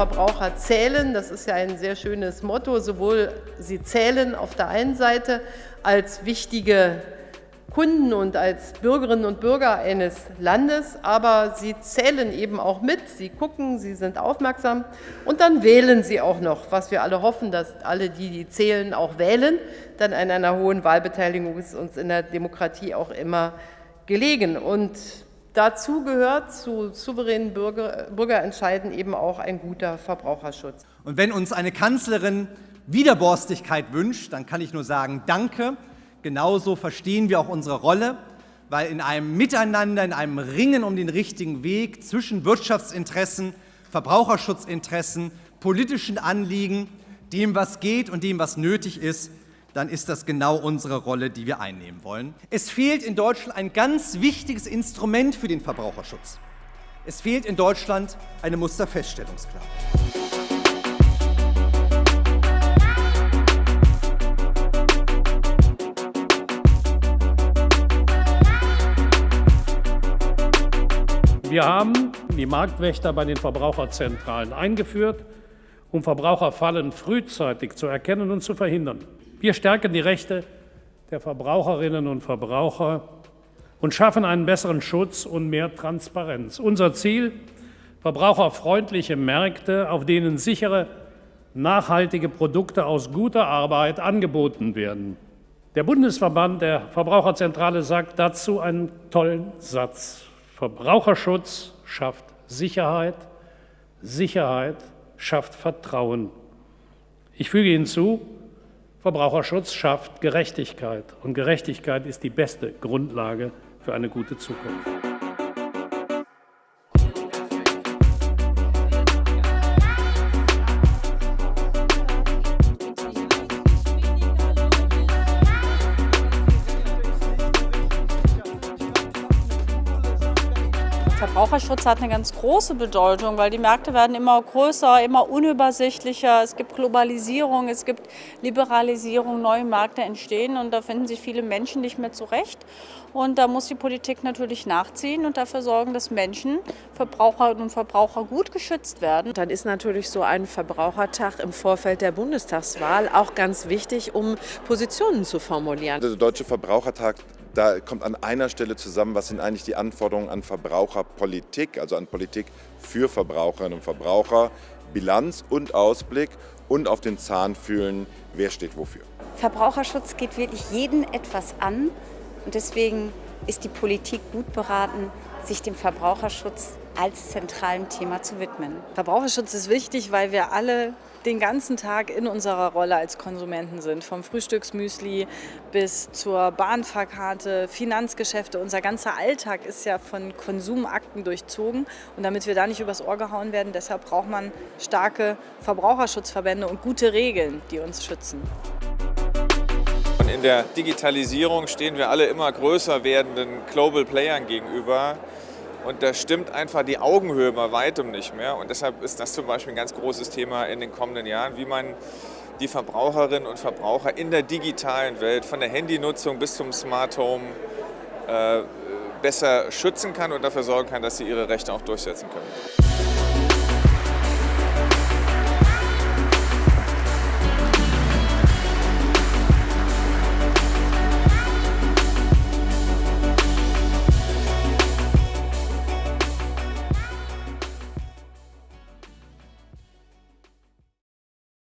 Verbraucher zählen. Das ist ja ein sehr schönes Motto. Sowohl sie zählen auf der einen Seite als wichtige Kunden und als Bürgerinnen und Bürger eines Landes, aber sie zählen eben auch mit, sie gucken, sie sind aufmerksam und dann wählen sie auch noch, was wir alle hoffen, dass alle die, die zählen, auch wählen, denn an einer hohen Wahlbeteiligung ist uns in der Demokratie auch immer gelegen. Und dazu gehört zu souveränen Bürger, Bürgerentscheiden eben auch ein guter Verbraucherschutz. Und wenn uns eine Kanzlerin Widerborstigkeit wünscht, dann kann ich nur sagen, danke. Genauso verstehen wir auch unsere Rolle, weil in einem Miteinander, in einem Ringen um den richtigen Weg zwischen Wirtschaftsinteressen, Verbraucherschutzinteressen, politischen Anliegen, dem, was geht und dem, was nötig ist, dann ist das genau unsere Rolle, die wir einnehmen wollen. Es fehlt in Deutschland ein ganz wichtiges Instrument für den Verbraucherschutz. Es fehlt in Deutschland eine Musterfeststellungsklage. Wir haben die Marktwächter bei den Verbraucherzentralen eingeführt, um Verbraucherfallen frühzeitig zu erkennen und zu verhindern. Wir stärken die Rechte der Verbraucherinnen und Verbraucher und schaffen einen besseren Schutz und mehr Transparenz. Unser Ziel verbraucherfreundliche Märkte, auf denen sichere, nachhaltige Produkte aus guter Arbeit angeboten werden. Der Bundesverband der Verbraucherzentrale sagt dazu einen tollen Satz. Verbraucherschutz schafft Sicherheit, Sicherheit schafft Vertrauen. Ich füge hinzu, Verbraucherschutz schafft Gerechtigkeit und Gerechtigkeit ist die beste Grundlage für eine gute Zukunft. Verbraucherschutz hat eine ganz große Bedeutung, weil die Märkte werden immer größer, immer unübersichtlicher. Es gibt Globalisierung, es gibt Liberalisierung, neue Märkte entstehen und da finden sich viele Menschen nicht mehr zurecht. Und da muss die Politik natürlich nachziehen und dafür sorgen, dass Menschen, Verbraucherinnen und Verbraucher gut geschützt werden. Dann ist natürlich so ein Verbrauchertag im Vorfeld der Bundestagswahl auch ganz wichtig, um Positionen zu formulieren. Der Deutsche Verbrauchertag da kommt an einer Stelle zusammen, was sind eigentlich die Anforderungen an Verbraucherpolitik, also an Politik für Verbraucherinnen und Verbraucher, Bilanz und Ausblick und auf den Zahn fühlen, wer steht wofür. Verbraucherschutz geht wirklich jeden etwas an und deswegen ist die Politik gut beraten, sich dem Verbraucherschutz als zentralen Thema zu widmen. Verbraucherschutz ist wichtig, weil wir alle den ganzen Tag in unserer Rolle als Konsumenten sind. Vom Frühstücksmüsli bis zur Bahnfahrkarte, Finanzgeschäfte. Unser ganzer Alltag ist ja von Konsumakten durchzogen. Und damit wir da nicht übers Ohr gehauen werden, deshalb braucht man starke Verbraucherschutzverbände und gute Regeln, die uns schützen. In der Digitalisierung stehen wir alle immer größer werdenden Global Playern gegenüber. Und da stimmt einfach die Augenhöhe bei weitem nicht mehr. Und deshalb ist das zum Beispiel ein ganz großes Thema in den kommenden Jahren, wie man die Verbraucherinnen und Verbraucher in der digitalen Welt, von der Handynutzung bis zum Smart Home, äh, besser schützen kann und dafür sorgen kann, dass sie ihre Rechte auch durchsetzen können.